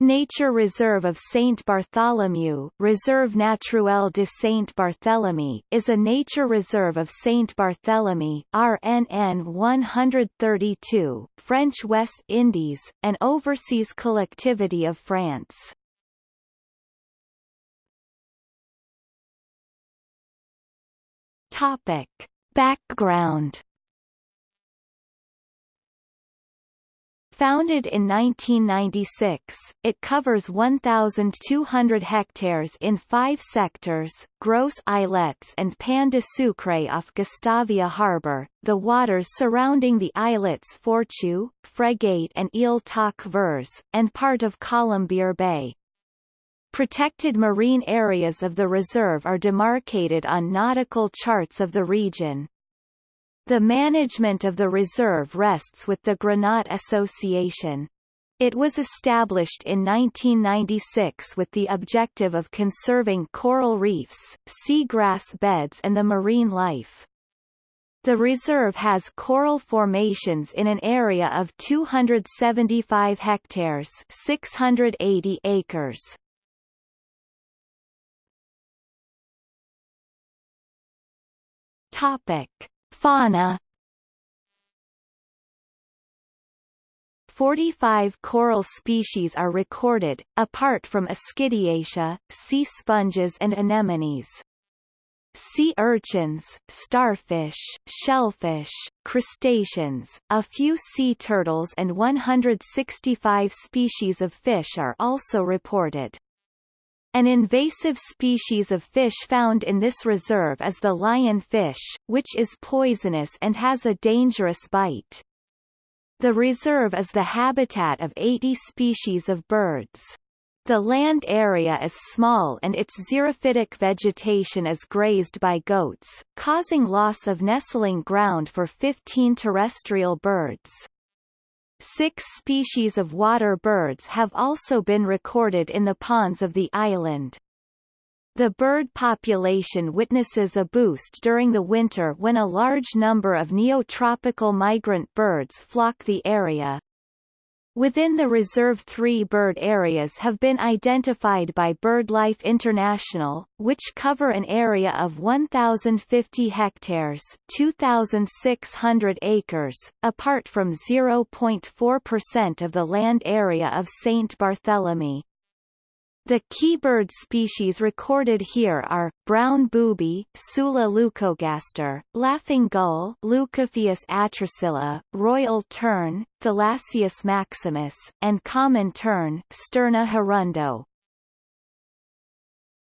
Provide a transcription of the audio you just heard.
Nature Reserve of Saint Bartholomew Reserve Naturel de Saint Barthélemy is a nature reserve of Saint Barthélemy RNN 132, French West Indies, an overseas collectivity of France. Topic. Background Founded in 1996, it covers 1,200 hectares in five sectors, Gros Islets and Pan de Sucre off Gustavia Harbour, the waters surrounding the islets Fourchue, Frégate and Ile Tac Vers, and part of Colombier Bay. Protected marine areas of the reserve are demarcated on nautical charts of the region. The management of the reserve rests with the Grenat Association. It was established in 1996 with the objective of conserving coral reefs, seagrass beds and the marine life. The reserve has coral formations in an area of 275 hectares 680 acres. Topic. Fauna 45 coral species are recorded, apart from Ascidiaceae, sea sponges and anemones. Sea urchins, starfish, shellfish, crustaceans, a few sea turtles and 165 species of fish are also reported. An invasive species of fish found in this reserve is the lionfish, which is poisonous and has a dangerous bite. The reserve is the habitat of 80 species of birds. The land area is small and its xerophytic vegetation is grazed by goats, causing loss of nestling ground for 15 terrestrial birds. Six species of water birds have also been recorded in the ponds of the island. The bird population witnesses a boost during the winter when a large number of neotropical migrant birds flock the area. Within the reserve three bird areas have been identified by BirdLife International, which cover an area of 1,050 hectares 2,600 acres, apart from 0.4% of the land area of St. Barthélemy. The key bird species recorded here are, brown booby Sula leucogaster, laughing gull Leucophaeus atricilla, royal tern Thalasseus maximus, and common tern Sterna hirundo.